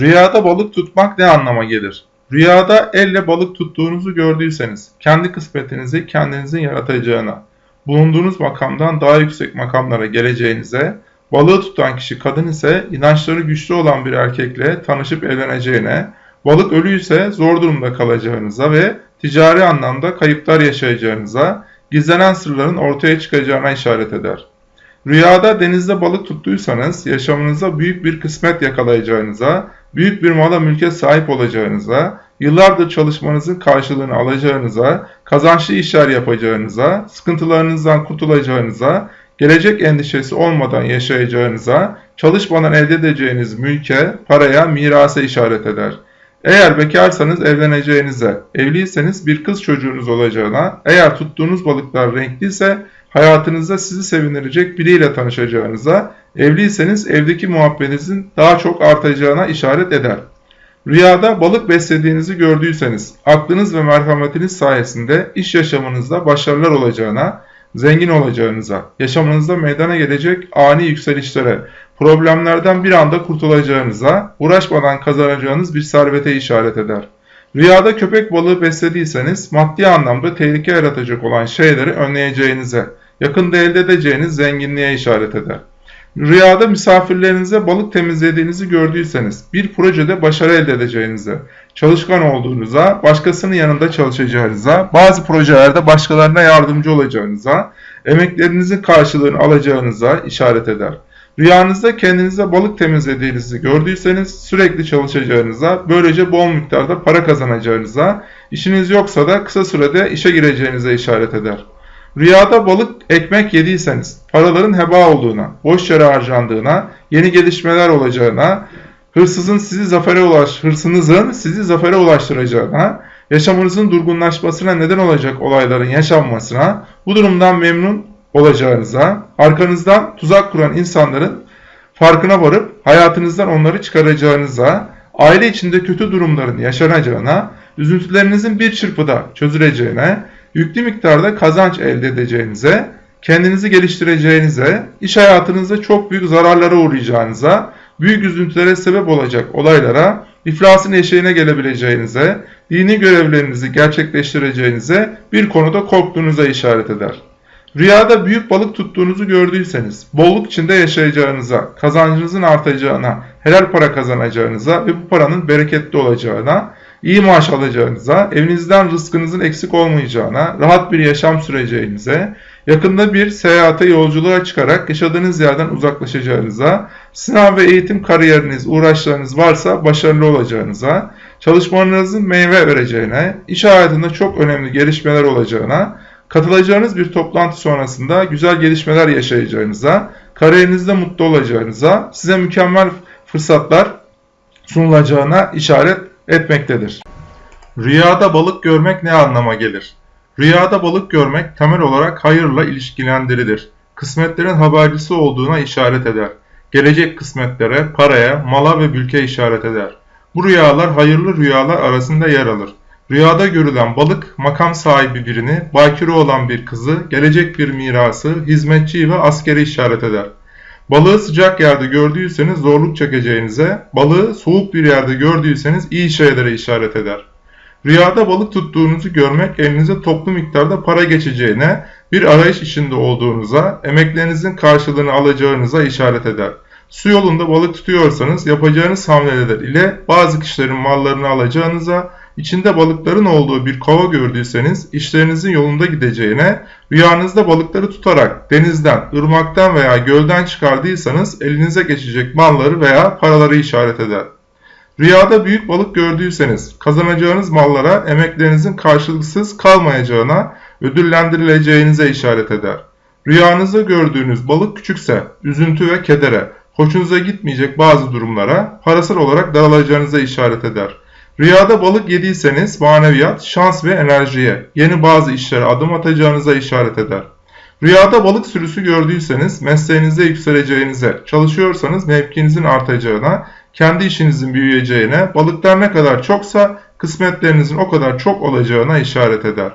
Rüyada balık tutmak ne anlama gelir? Rüyada elle balık tuttuğunuzu gördüyseniz, kendi kısmetinizi kendinizin yaratacağına, bulunduğunuz makamdan daha yüksek makamlara geleceğinize, balığı tutan kişi kadın ise inançları güçlü olan bir erkekle tanışıp evleneceğine, balık ölüyse zor durumda kalacağınıza ve ticari anlamda kayıplar yaşayacağınıza, gizlenen sırların ortaya çıkacağına işaret eder. Rüyada denizde balık tuttuysanız yaşamınıza büyük bir kısmet yakalayacağınıza, büyük bir mala mülke sahip olacağınıza, yıllardır çalışmanızın karşılığını alacağınıza, kazançlı işler yapacağınıza, sıkıntılarınızdan kurtulacağınıza, gelecek endişesi olmadan yaşayacağınıza, çalışmadan elde edeceğiniz mülke, paraya, mirasa işaret eder. Eğer bekarsanız evleneceğinize, evliyseniz bir kız çocuğunuz olacağına, eğer tuttuğunuz balıklar renkliyse hayatınızda sizi sevindirecek biriyle tanışacağınıza, evliyseniz evdeki muhabbetinizin daha çok artacağına işaret eder. Rüyada balık beslediğinizi gördüyseniz, aklınız ve merhametiniz sayesinde iş yaşamınızda başarılar olacağına, zengin olacağınıza, yaşamınızda meydana gelecek ani yükselişlere, problemlerden bir anda kurtulacağınıza, uğraşmadan kazanacağınız bir servete işaret eder. Rüyada köpek balığı beslediyseniz maddi anlamda tehlike yaratacak olan şeyleri önleyeceğinize, yakında elde edeceğiniz zenginliğe işaret eder. Rüyada misafirlerinize balık temizlediğinizi gördüyseniz, bir projede başarı elde edeceğinize, çalışkan olduğunuza, başkasının yanında çalışacağınıza, bazı projelerde başkalarına yardımcı olacağınıza, emeklerinizin karşılığını alacağınıza işaret eder. Rüyanızda kendinize balık temizlediğinizi gördüyseniz sürekli çalışacağınıza, böylece bol miktarda para kazanacağınıza, işiniz yoksa da kısa sürede işe gireceğinize işaret eder. Rüyada balık ekmek yediyseniz paraların heba olduğuna, boş yere harcandığına, yeni gelişmeler olacağına, hırsızın sizi zafere ulaş, hırsınızın sizi zafere ulaştıracağına, yaşamınızın durgunlaşmasına neden olacak olayların yaşanmasına, bu durumdan memnun olacağınıza, arkanızdan tuzak kuran insanların farkına varıp hayatınızdan onları çıkaracağınıza, aile içinde kötü durumların yaşanacağına, üzüntülerinizin bir çırpıda çözüleceğine, yüklü miktarda kazanç elde edeceğinize, kendinizi geliştireceğinize, iş hayatınızda çok büyük zararlara uğrayacağınıza, büyük üzüntülere sebep olacak olaylara, iflasın eşeğine gelebileceğinize, dini görevlerinizi gerçekleştireceğinize, bir konuda korktuğunuza işaret eder. Rüyada büyük balık tuttuğunuzu gördüyseniz, bolluk içinde yaşayacağınıza, kazancınızın artacağına, helal para kazanacağınıza ve bu paranın bereketli olacağına, iyi maaş alacağınıza, evinizden rızkınızın eksik olmayacağına, rahat bir yaşam süreceğinize, yakında bir seyahate yolculuğa çıkarak yaşadığınız yerden uzaklaşacağınıza, sınav ve eğitim kariyeriniz, uğraşlarınız varsa başarılı olacağınıza, çalışmalarınızın meyve vereceğine, iş hayatında çok önemli gelişmeler olacağına, katılacağınız bir toplantı sonrasında güzel gelişmeler yaşayacağınıza, kariyerinizde mutlu olacağınıza, size mükemmel fırsatlar sunulacağına işaret etmektedir. Rüyada balık görmek ne anlama gelir? Rüyada balık görmek temel olarak hayırla ilişkilendirilir. Kısmetlerin habercisi olduğuna işaret eder. Gelecek kısmetlere, paraya, mala ve mülke işaret eder. Bu rüyalar hayırlı rüyalar arasında yer alır. Rüyada görülen balık makam sahibi birini, bakire olan bir kızı, gelecek bir mirası, hizmetçiyi ve askeri işaret eder. Balığı sıcak yerde gördüyseniz zorluk çekeceğinize, balığı soğuk bir yerde gördüyseniz iyi şeylere işaret eder. Rüyada balık tuttuğunuzu görmek elinize toplu miktarda para geçeceğine, bir arayış içinde olduğunuza, emeklerinizin karşılığını alacağınıza işaret eder. Su yolunda balık tutuyorsanız yapacağınız hamleler ile bazı kişilerin mallarını alacağınıza, içinde balıkların olduğu bir kova gördüyseniz işlerinizin yolunda gideceğine, rüyanızda balıkları tutarak denizden, ırmaktan veya gölden çıkardıysanız elinize geçecek malları veya paraları işaret eder. Rüyada büyük balık gördüyseniz kazanacağınız mallara emeklerinizin karşılıksız kalmayacağına, ödüllendirileceğinize işaret eder. Rüyanızda gördüğünüz balık küçükse üzüntü ve kedere, hoşunuza gitmeyecek bazı durumlara parasal olarak daralacağınıza işaret eder. Rüyada balık yediyseniz maneviyat, şans ve enerjiye, yeni bazı işlere adım atacağınıza işaret eder. Rüyada balık sürüsü gördüyseniz mesleğinizde yükseleceğinize, çalışıyorsanız mevkinizin artacağına, kendi işinizin büyüyeceğine, balıklar ne kadar çoksa kısmetlerinizin o kadar çok olacağına işaret eder.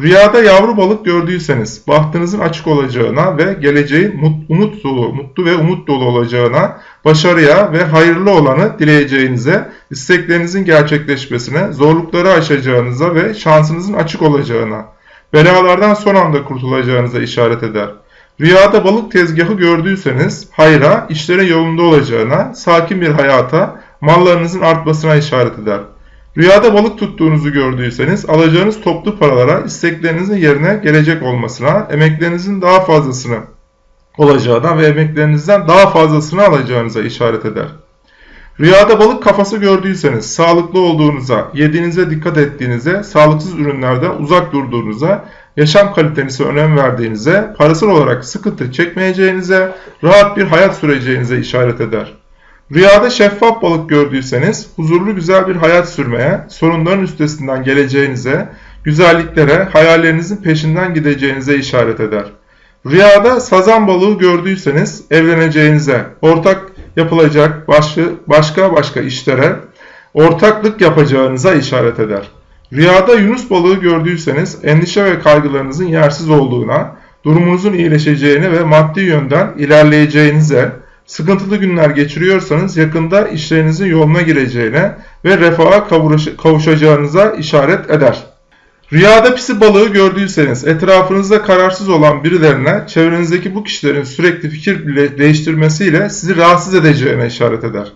Rüyada yavru balık gördüyseniz bahtınızın açık olacağına ve geleceğin mut, umut dolu, mutlu ve umut dolu olacağına, başarıya ve hayırlı olanı dileyeceğinize, isteklerinizin gerçekleşmesine, zorlukları aşacağınıza ve şansınızın açık olacağına, belalardan son anda kurtulacağınıza işaret eder. Rüyada balık tezgahı gördüyseniz hayra, işlere yolunda olacağına, sakin bir hayata, mallarınızın artmasına işaret eder. Rüyada balık tuttuğunuzu gördüyseniz alacağınız toplu paralara isteklerinizin yerine gelecek olmasına, emeklerinizin daha fazlasını olacağına ve emeklerinizden daha fazlasını alacağınıza işaret eder. Rüyada balık kafası gördüyseniz sağlıklı olduğunuza, yediğinize dikkat ettiğinize, sağlıksız ürünlerden uzak durduğunuza, yaşam kalitenize önem verdiğinize, parasal olarak sıkıntı çekmeyeceğinize, rahat bir hayat süreceğinize işaret eder. Rüyada şeffaf balık gördüyseniz huzurlu güzel bir hayat sürmeye, sorunların üstesinden geleceğinize, güzelliklere, hayallerinizin peşinden gideceğinize işaret eder. Rüyada sazan balığı gördüyseniz evleneceğinize, ortak yapılacak başka başka, başka işlere ortaklık yapacağınıza işaret eder. Rüyada yunus balığı gördüyseniz endişe ve kaygılarınızın yersiz olduğuna, durumunuzun iyileşeceğine ve maddi yönden ilerleyeceğinize, sıkıntılı günler geçiriyorsanız yakında işlerinizin yoluna gireceğine ve refaha kavuşacağınıza işaret eder. Rüyada pisi balığı gördüyseniz etrafınızda kararsız olan birilerine çevrenizdeki bu kişilerin sürekli fikir değiştirmesiyle sizi rahatsız edeceğine işaret eder.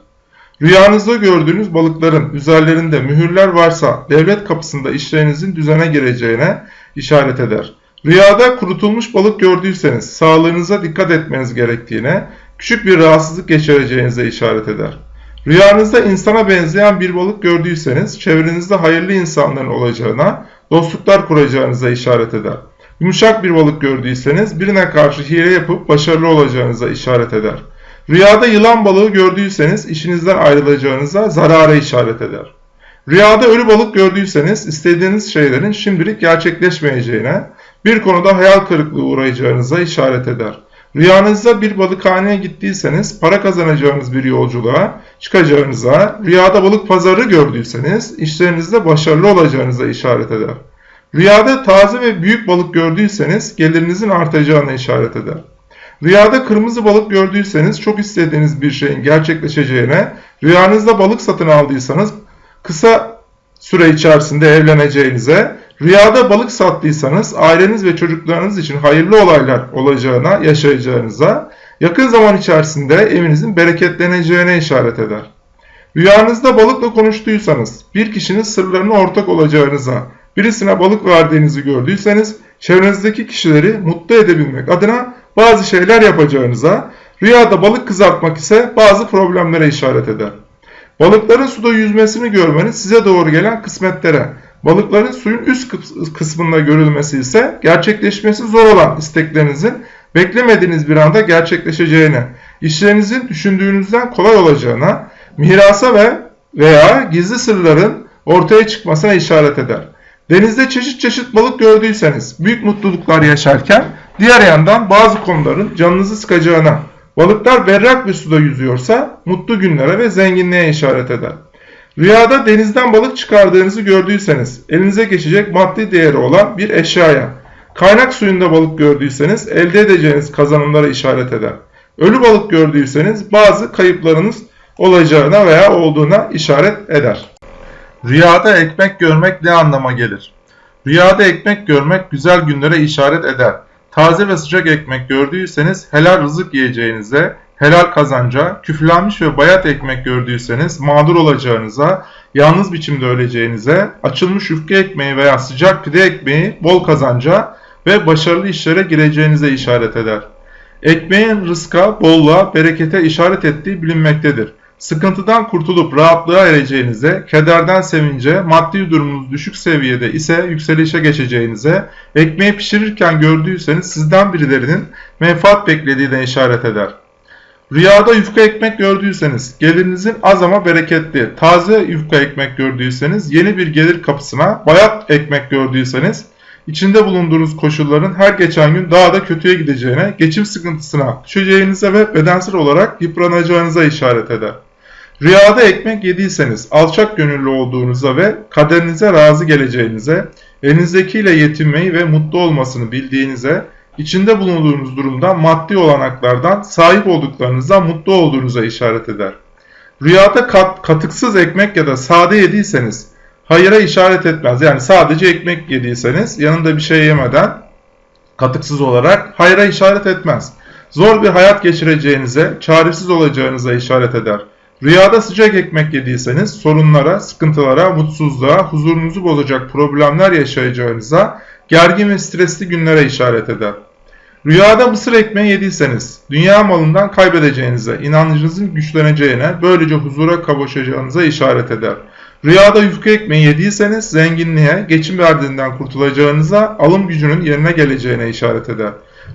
Rüyanızda gördüğünüz balıkların üzerlerinde mühürler varsa devlet kapısında işlerinizin düzene gireceğine işaret eder. Rüyada kurutulmuş balık gördüyseniz sağlığınıza dikkat etmeniz gerektiğine, küçük bir rahatsızlık geçireceğinize işaret eder. Rüyanızda insana benzeyen bir balık gördüyseniz çevrenizde hayırlı insanların olacağına, dostluklar kuracağınıza işaret eder. Yumuşak bir balık gördüyseniz birine karşı hile yapıp başarılı olacağınıza işaret eder. Rüyada yılan balığı gördüyseniz işinizden ayrılacağınıza zarara işaret eder. Rüyada ölü balık gördüyseniz istediğiniz şeylerin şimdilik gerçekleşmeyeceğine, bir konuda hayal kırıklığı uğrayacağınıza işaret eder. Rüyanızda bir balıkhaneye gittiyseniz para kazanacağınız bir yolculuğa çıkacağınıza, rüyada balık pazarı gördüyseniz işlerinizde başarılı olacağınıza işaret eder. Rüyada taze ve büyük balık gördüyseniz gelirinizin artacağına işaret eder. Rüyada kırmızı balık gördüyseniz çok istediğiniz bir şeyin gerçekleşeceğine, rüyanızda balık satın aldıysanız kısa süre içerisinde evleneceğinize, Rüyada balık sattıysanız aileniz ve çocuklarınız için hayırlı olaylar olacağına, yaşayacağınıza, yakın zaman içerisinde evinizin bereketleneceğine işaret eder. Rüyanızda balıkla konuştuysanız, bir kişinin sırlarına ortak olacağınıza, birisine balık verdiğinizi gördüyseniz, çevrenizdeki kişileri mutlu edebilmek adına bazı şeyler yapacağınıza, rüyada balık kızartmak ise bazı problemlere işaret eder. Balıkların suda yüzmesini görmeniz size doğru gelen kısmetlere, Balıkların suyun üst kısmında görülmesi ise gerçekleşmesi zor olan isteklerinizin beklemediğiniz bir anda gerçekleşeceğine, işlerinizin düşündüğünüzden kolay olacağına, mirasa ve veya gizli sırların ortaya çıkmasına işaret eder. Denizde çeşit çeşit balık gördüyseniz büyük mutluluklar yaşarken diğer yandan bazı konuların canınızı sıkacağına, balıklar berrak bir suda yüzüyorsa mutlu günlere ve zenginliğe işaret eder. Rüyada denizden balık çıkardığınızı gördüyseniz elinize geçecek maddi değeri olan bir eşyaya, kaynak suyunda balık gördüyseniz elde edeceğiniz kazanımlara işaret eder. Ölü balık gördüyseniz bazı kayıplarınız olacağına veya olduğuna işaret eder. Rüyada ekmek görmek ne anlama gelir? Rüyada ekmek görmek güzel günlere işaret eder. Taze ve sıcak ekmek gördüyseniz helal rızık yiyeceğinize, helal kazanca, küflenmiş ve bayat ekmek gördüyseniz mağdur olacağınıza, yalnız biçimde öleceğinize, açılmış yufka ekmeği veya sıcak pide ekmeği bol kazanca ve başarılı işlere gireceğinize işaret eder. Ekmeğin rızka, bolluğa, berekete işaret ettiği bilinmektedir. Sıkıntıdan kurtulup rahatlığa ereceğinize, kederden sevince, maddi durumunuz düşük seviyede ise yükselişe geçeceğinize, ekmeği pişirirken gördüyseniz sizden birilerinin menfaat beklediğine işaret eder. Rüyada yufka ekmek gördüyseniz, gelirinizin az ama bereketli, taze yufka ekmek gördüyseniz, yeni bir gelir kapısına, bayat ekmek gördüyseniz, içinde bulunduğunuz koşulların her geçen gün daha da kötüye gideceğine, geçim sıkıntısına düşeceğinize ve bedensel olarak yıpranacağınıza işaret eder. Rüyada ekmek yediyseniz alçak gönüllü olduğunuza ve kaderinize razı geleceğinize, elinizdekiyle yetinmeyi ve mutlu olmasını bildiğinize, içinde bulunduğunuz durumda maddi olanaklardan sahip olduklarınıza mutlu olduğunuza işaret eder. Rüyada kat, katıksız ekmek ya da sade yediyseniz hayıra işaret etmez. Yani sadece ekmek yediyseniz yanında bir şey yemeden katıksız olarak hayra işaret etmez. Zor bir hayat geçireceğinize, çaresiz olacağınıza işaret eder. Rüyada sıcak ekmek yediyseniz sorunlara, sıkıntılara, mutsuzluğa, huzurunuzu bozacak problemler yaşayacağınıza, gergin ve stresli günlere işaret eder. Rüyada mısır ekmeği yediyseniz, dünya malından kaybedeceğinize, inancınızın güçleneceğine, böylece huzura kavuşacağınıza işaret eder. Rüyada yufka ekmeği yediyseniz, zenginliğe, geçim derdinden kurtulacağınıza, alım gücünün yerine geleceğine işaret eder.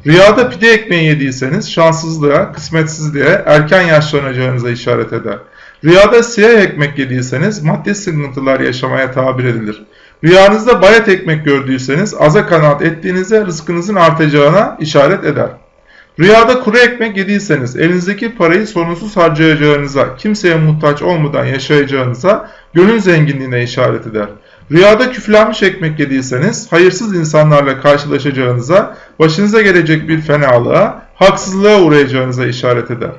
Rüyada pide ekmeği yediyseniz, şanssızlığa, kısmetsizliğe, erken yaşlanacağınıza işaret eder. Rüyada siyah ekmek yediyseniz, maddi sıkıntılar yaşamaya tabir edilir. Rüyanızda bayat ekmek gördüyseniz aza kanaat ettiğinizde rızkınızın artacağına işaret eder. Rüyada kuru ekmek yediyseniz elinizdeki parayı sorunsuz harcayacağınıza, kimseye muhtaç olmadan yaşayacağınıza, gönül zenginliğine işaret eder. Rüyada küflenmiş ekmek yediyseniz hayırsız insanlarla karşılaşacağınıza, başınıza gelecek bir fenalığa, haksızlığa uğrayacağınıza işaret eder.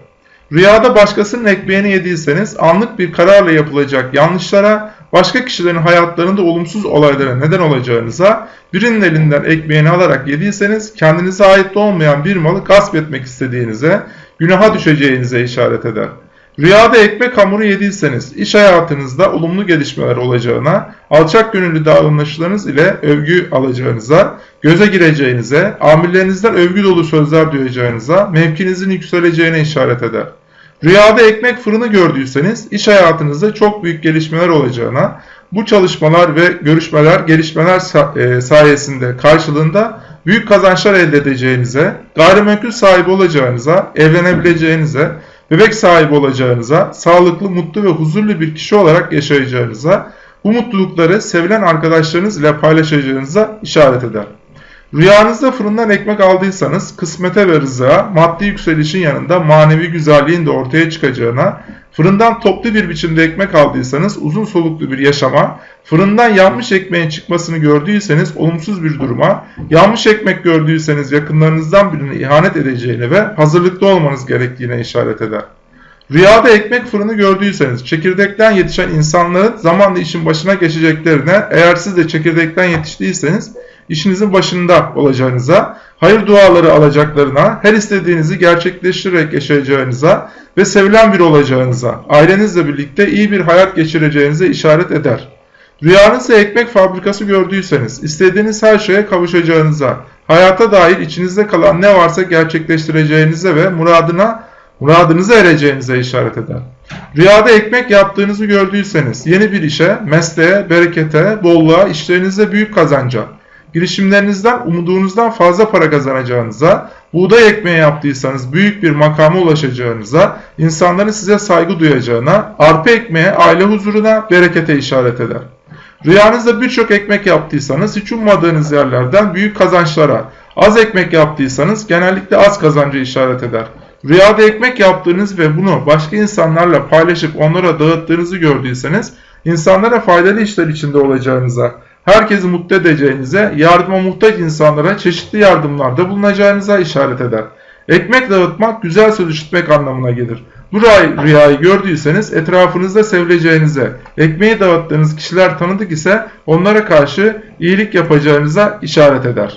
Rüyada başkasının ekmeğini yediyseniz anlık bir kararla yapılacak yanlışlara, başka kişilerin hayatlarında olumsuz olaylara neden olacağınıza, birinin elinden ekmeğini alarak yediyseniz kendinize ait olmayan bir malı gasp etmek istediğinize, günaha düşeceğinize işaret eder. Rüyada ekmek hamuru yediyseniz iş hayatınızda olumlu gelişmeler olacağına, alçak gönüllü davranışlarınız ile övgü alacağınıza, göze gireceğinize, amirlerinizden övgü dolu sözler duyacağınıza, mevkinizin yükseleceğine işaret eder. Rüyada ekmek fırını gördüyseniz iş hayatınızda çok büyük gelişmeler olacağına, bu çalışmalar ve görüşmeler, gelişmeler e, sayesinde karşılığında büyük kazançlar elde edeceğinize, gayrimenkul sahibi olacağınıza, evlenebileceğinize, bebek sahibi olacağınıza, sağlıklı, mutlu ve huzurlu bir kişi olarak yaşayacağınıza, bu mutlulukları sevilen arkadaşlarınız ile paylaşacağınıza işaret eder. Rüyanızda fırından ekmek aldıysanız kısmete ve rızığa, maddi yükselişin yanında manevi güzelliğin de ortaya çıkacağına, fırından toplu bir biçimde ekmek aldıysanız uzun soluklu bir yaşama, fırından yanmış ekmeğin çıkmasını gördüyseniz olumsuz bir duruma, yanmış ekmek gördüyseniz yakınlarınızdan birine ihanet edeceğine ve hazırlıklı olmanız gerektiğine işaret eder. Rüyada ekmek fırını gördüyseniz çekirdekten yetişen insanların zamanla işin başına geçeceklerine, eğer siz de çekirdekten yetiştiyseniz işinizin başında olacağınıza, hayır duaları alacaklarına, her istediğinizi gerçekleştirerek yaşayacağınıza ve sevilen bir olacağınıza, ailenizle birlikte iyi bir hayat geçireceğinize işaret eder. Rüyanızda ekmek fabrikası gördüyseniz, istediğiniz her şeye kavuşacağınıza, hayata dair içinizde kalan ne varsa gerçekleştireceğinize ve muradına muradınıza ereceğinize işaret eder. Rüyada ekmek yaptığınızı gördüyseniz yeni bir işe, mesleğe, berekete, bolluğa, işlerinizde büyük kazanca, girişimlerinizden umduğunuzdan fazla para kazanacağınıza, buğday ekmeği yaptıysanız büyük bir makama ulaşacağınıza, insanların size saygı duyacağına, arpa ekmeğe, aile huzuruna, berekete işaret eder. Rüyanızda birçok ekmek yaptıysanız hiç ummadığınız yerlerden büyük kazançlara, az ekmek yaptıysanız genellikle az kazanca işaret eder. Rüyada ekmek yaptığınız ve bunu başka insanlarla paylaşıp onlara dağıttığınızı gördüyseniz insanlara faydalı işler içinde olacağınıza, herkesi mutlu edeceğinize, yardıma muhtaç insanlara çeşitli yardımlarda bulunacağınıza işaret eder. Ekmek dağıtmak güzel söz işitmek anlamına gelir. Bu rüyayı gördüyseniz etrafınızda sevileceğinize, ekmeği dağıttığınız kişiler tanıdık ise onlara karşı iyilik yapacağınıza işaret eder.